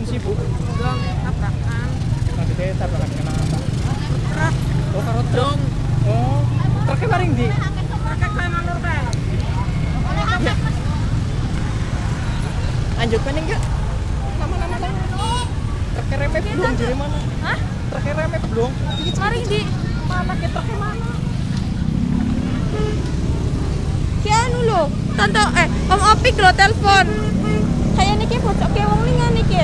pun sih dong tabrakan. Tapi saya tabrakan kena apa truk. Oh karena truk. Oh truknya paling di truknya kaya lanjut kan enggak lama-lama truknya belum dari mana? Hah? Truknya belum paling di mana ke truknya mana Kianu lo, tante eh Om Opik lo telepon. niki pojoke wong lingan iki.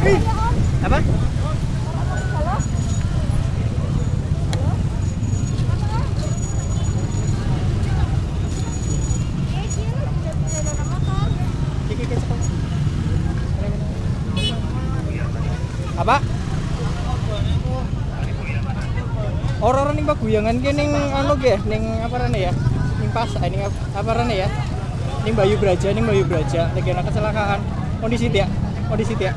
Apa? Apa? Orang-orang ning paguyangan ki anu ge, ning apa rene ya? Ning pas, ning ap- apa rene ya? Ning Bayu Braja, ning Bayu Braja, ana kecelakaan. Kondisi ya? Kondisi ya?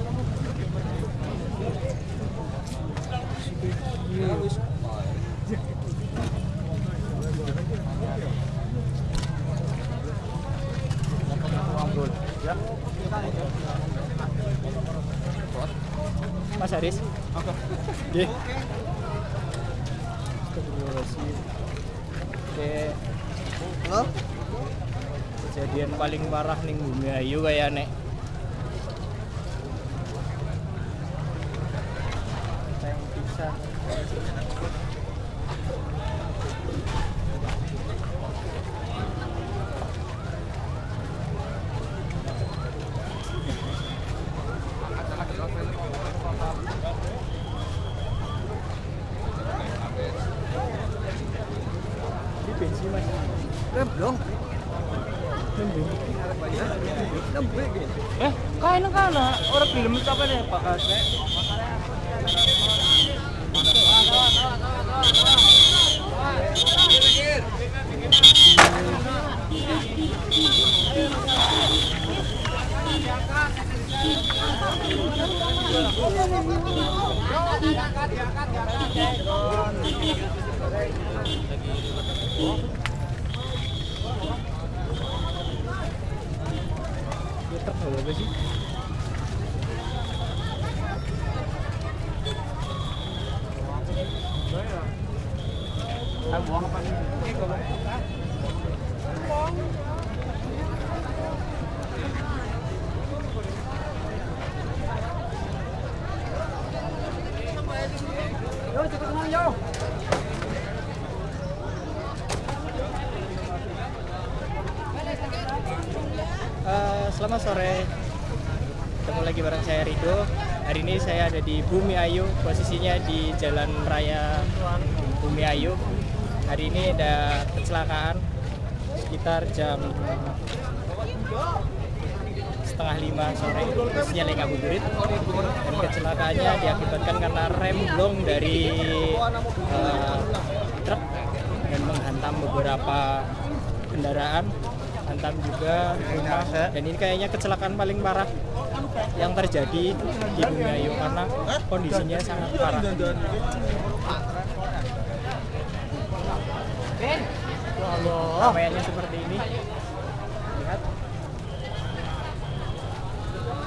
Mas Haris. Oke. Nggih. Oke. Halo? Kejadian paling parah ning Bumi Ayu kayak nek. Tank pisah. Eh, kain kana orang film itu apa nih Pak Kasne? Truk apa sih? Yo cepet ngomong yo. Eh, selamat sore. Ketemu lagi bareng saya Rido. Hari ini saya ada di Bumi Ayu, posisinya di Jalan Raya Bumi Ayu. Hari ini ada kecelakaan sekitar jam setengah lima sore ngabuburit dan kecelakaannya diakibatkan karena rem blong dari eh, truk dan menghantam beberapa kendaraan hantam juga rumah dan ini kayaknya kecelakaan paling parah yang terjadi di Bumi Ayu karena kondisinya sangat parah Ramaiannya seperti ini lihat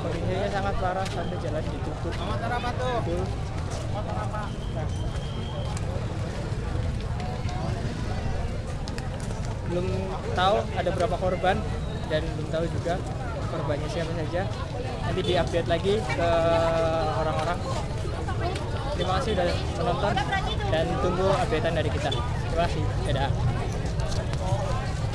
kondisinya sangat parah sampai jalan ditutup Betul. Nah. Belum tahu ada berapa korban dan belum tahu juga korbannya siapa saja. Nanti diupdate lagi ke orang-orang. Terima kasih sudah menonton dan tunggu updatean dari kita. Terima kasih. Dadah